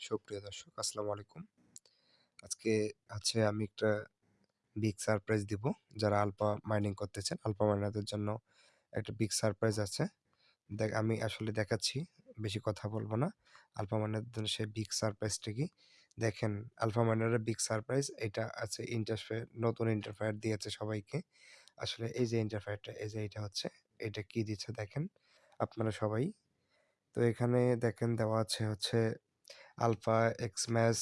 সুপ্রিয় দর্শক, আসসালামু আলাইকুম। আজকে হচ্ছে আমি একটা বিগ সারপ্রাইজ দিব। যারা আলফা মাইনিং করতেছেন আলফা মাইনারদের জন্য একটা বিগ সারপ্রাইজ আছে। দেখ, আমি আসলে দেখাচ্ছি, বেশি কথা বলব না। আলফা মাইনারদের জন্য সেই বিগ সারপ্রাইজটা কি? দেখেন আলফা মাইনারের বিগ সারপ্রাইজ এটা আছে ইন্টারফেয়ার নতুন ইন্টারফেয়ার দিয়েছে সবাইকে। আসলে এই যে ইন্টারফেয়ারটা এই যে এটা হচ্ছে, এটা কি দিচ্ছে দেখেন আপনারা সবাই। তো এখানে দেখেন দেওয়া আছে হচ্ছে alpha Xmas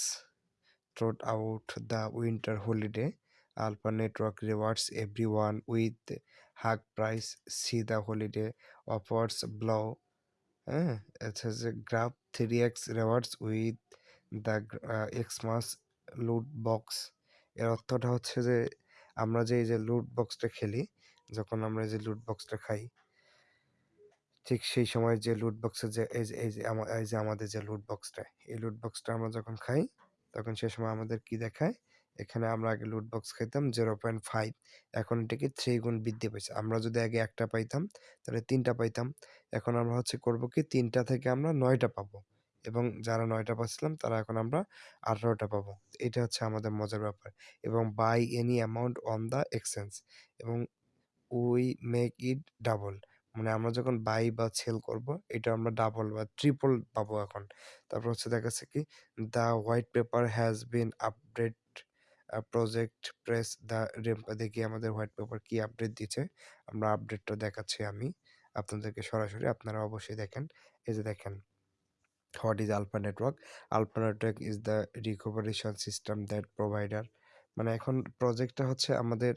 trot out the winter holiday. Alpha Network rewards everyone with hug price. See the holiday offers below. হ্যাঁ it has a grab 3x rewards with the uh, Xmas loot box এর অর্থটা হচ্ছে যে আমরা যে এই যে লুট বক্সটা খেলি যখন আমরা যে লুট বক্সটা খাই ঠিক সেই সময় যে লুট বক্সের যে, এই যে এই যে এই যে আমাদের যে লুট বক্সটা এই লুট বক্সটা আমরা যখন খাই, তখন সে সময় আমাদের কি দেখায়? এখানে আমরা আগে লুট বক্স খাইতাম জিরো পয়েন্ট ফাইভ এখন এটাকে থ্রি গুণ বৃদ্ধি পেয়েছে আমরা যদি আগে একটা পাইতাম, তাহলে তিনটা পাইতাম। এখন আমরা হচ্ছে করব কি, তিনটা থেকে আমরা নয়টা পাবো। এবং যারা নয়টা পাচ্ছিলাম, তারা এখন আমরা আঠারোটা পাবো। এটা হচ্ছে আমাদের মজার ব্যাপার। এবং buy any amount on the exchange এবং উই মেক ইট ডাবল মানে আমরা যখন বাই বা সেল করব, এটা আমরা ডাবল বা ট্রিপল পাবো এখন। তারপর হচ্ছে দেখাচ্ছে কি the white paper has been update project press the দেখি আমাদের হোয়াইট পেপার কি আপডেট দিচ্ছে। আমরা আপডেটটা দেখাচ্ছি আমি আপনাদেরকে সরাসরি, আপনারা অবশ্যই দেখেন। এই যে দেখেন what is alpha network alpha network is the recoveration system that provider মানে এখন প্রজেক্টটা হচ্ছে আমাদের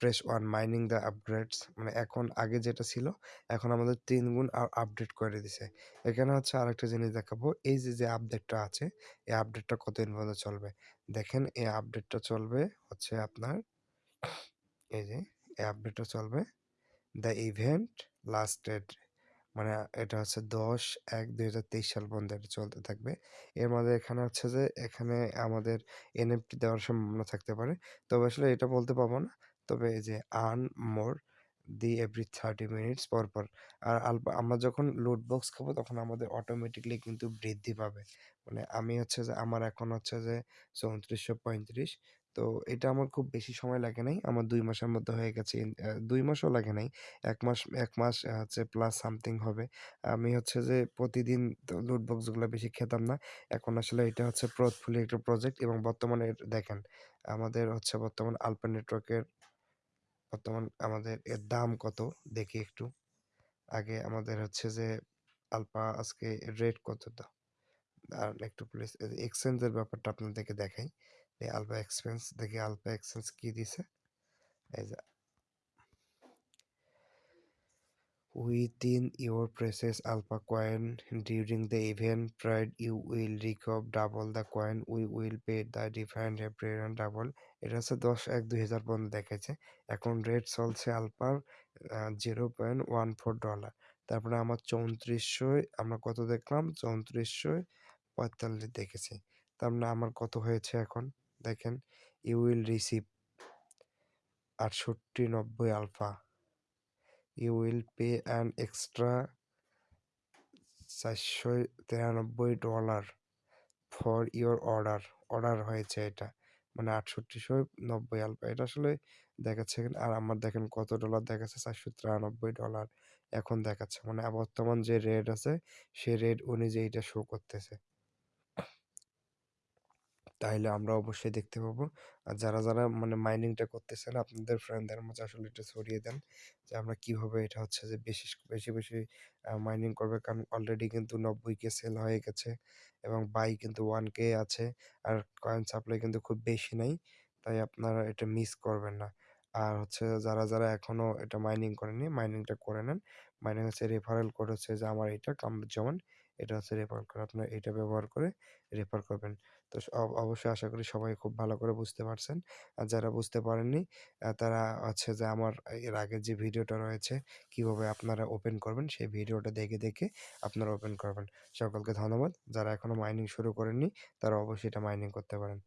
press one mining the upgrades মানে এখন আগে যেটা ছিল, এখন আমাদের তিন গুণ আপডেট করে দিছে। এখানে হচ্ছে আরেকটা জিনিস দেখাবো, এই যে যে আপডেটটা আছে, এই আপডেটটা কতদিন পর্যন্ত চলবে? দেখেন, এই আপডেটটা চলবে হচ্ছে আপনার, এই যে, এই আপডেটটা চলবে দ্য ইভেন্ট লাস্টেড মানে এটা হচ্ছে দশ, এক, দুই হাজার তেইশ সাল পর্যন্ত এটা চলতে থাকবে। এর মধ্যে এখানে হচ্ছে যে, এখানে আমাদের এনএফটি দেওয়ার সম্ভাবনা থাকতে পারে। তবে আসলে এটা বলতে পারব না। তবে এই যে earn more the every thirty minutes পর পর। আর আমরা যখন লুট বক্স খাব তখন আমাদের অটোমেটিকলি কিন্তু বৃদ্ধি পাবে। মানে আমি হচ্ছে যে, আমার এখন হচ্ছে যে, চৌত্রিশশো পঁয়ত্রিশ। তো এটা আমার খুব বেশি সময় লাগে নাই। আমার দুই মাসের মধ্যে হয়ে গেছে দুই মাসও লাগে নাই। এক মাস এক মাস হচ্ছে প্লাস সামথিং হবে। আমি হচ্ছে যে প্রতিদিন লুট বেশি খেতাম না। এখন আসলে এটা হচ্ছে প্রথফুলি একটা প্রজেক্ট এবং বর্তমানে দেখেন, আমাদের হচ্ছে বর্তমান আলপা নেটওয়ার্কের বর্তমান আমাদের এর দাম কত? দেখি একটু। আগে আমাদের হচ্ছে যে আলপা আজকে রেট কত দাম আর একটু প্লিজ এক্সচেঞ্জের ব্যাপারটা আপনাদেরকে দেখাই। এই আলফা এক্সপেন্স দেখি আলফা এক্সপেন্স কি দিছে? এই যে Within your precious alpha coin during the event period, you will recover double the coin. We will pay the different double. এটা হচ্ছে দশ এক দুই হাজার পর্যন্ত দেখেছে এখন রেট চলছে আলফার zero point one four dollar তারপরে আমার চৌত্রিশশো আমরা কত দেখলাম? চৌত্রিশশো পঁয়তাল্লিশ দেখেছি। তার মানে আমার কত হয়েছে এখন? দেখেন ইউ উইল রিসিভ আটষট্টি নব্বই alpha. You will pay an extra চারশো তিরানব্বই dollar for your order order হয়েছে এটা মানে আটষট্টিশো নব্বই আলফা। এটা আসলে দেখাচ্ছে আর আমার দেখেন কত ডলার দেখাচ্ছে, চারশো তিরানব্বই ডলার এখন দেখাচ্ছে। মানে বর্তমান যে রেট আছে, সে রেট অনুযায়ী এটা শো করতেছে। তাহলে আমরা অবশ্যই দেখতে পাবো। আর যারা যারা মানে মাইনিংটা করতেছেন, আপনাদের ফ্রেন্ডদের মাঝে আসলে এটা ছড়িয়ে দেন যে আমরা কীভাবে এটা হচ্ছে যে বেশি বেশি বেশি মাইনিং করবে। কারণ অলরেডি কিন্তু নব্বই কে সেল হয়ে গেছে এবং বাই কিন্তু ওয়ান কে আছে। আর কয়েন সাপ্লাই কিন্তু খুব বেশি নাই, তাই আপনারা এটা মিস করবেন না। আর হচ্ছে যারা যারা এখনও এটা মাইনিং করেনি মাইনিংটা করে নেন। মাইনিং হচ্ছে রেফারেল কোড হচ্ছে যে আমার এটা কামরুজ্জামান এটা হচ্ছে রেফার করে। আপনারা এটা ব্যবহার করে রেফার করবেন। তো অবশ্যই আশা করি সবাই খুব ভালো করে বুঝতে পারছেন। আর যারা বুঝতে পারেননি তারা হচ্ছে যে আমার, এর আগে যে ভিডিওটা রয়েছে, কীভাবে আপনারা ওপেন করবেন, সেই ভিডিওটা দেখে দেখে আপনারা ওপেন করবেন। সকলকে ধন্যবাদ। যারা এখনও মাইনিং শুরু করেননি, তারা অবশ্যই এটা মাইনিং করতে পারেন।